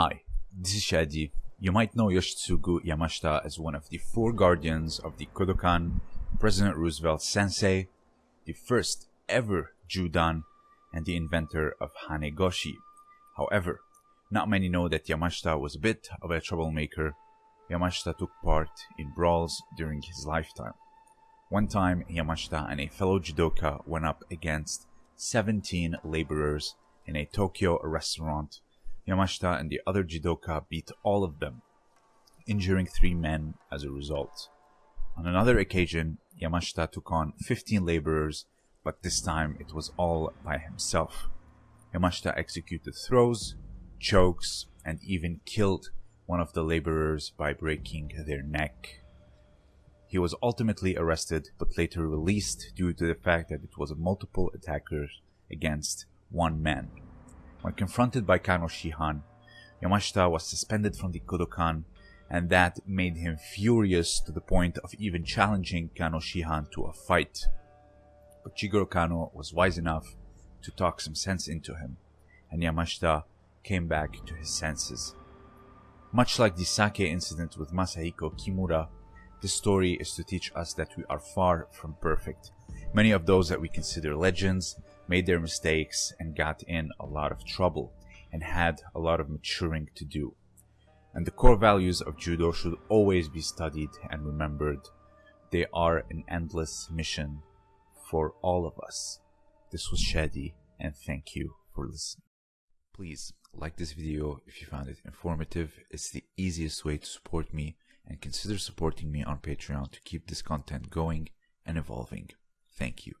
Hi, this is Shadi. You might know Yoshitsugu Yamashita as one of the four guardians of the Kodokan, President Roosevelt Sensei, the first ever Judan, and the inventor of Hanegoshi. However, not many know that Yamashita was a bit of a troublemaker. Yamashita took part in brawls during his lifetime. One time, Yamashita and a fellow judoka went up against 17 laborers in a Tokyo restaurant. Yamashita and the other judoka beat all of them, injuring three men as a result. On another occasion, Yamashita took on 15 laborers, but this time it was all by himself. Yamashita executed throws, chokes, and even killed one of the laborers by breaking their neck. He was ultimately arrested but later released due to the fact that it was a multiple attackers against one man. When confronted by Kano Shihan, Yamashita was suspended from the Kodokan and that made him furious to the point of even challenging Kano Shihan to a fight. But Jigoro Kano was wise enough to talk some sense into him, and Yamashita came back to his senses. Much like the sake incident with Masahiko Kimura, this story is to teach us that we are far from perfect. Many of those that we consider legends made their mistakes and got in a lot of trouble and had a lot of maturing to do. And the core values of judo should always be studied and remembered. They are an endless mission for all of us. This was Shadi and thank you for listening. Please like this video if you found it informative. It's the easiest way to support me and consider supporting me on Patreon to keep this content going and evolving. Thank you.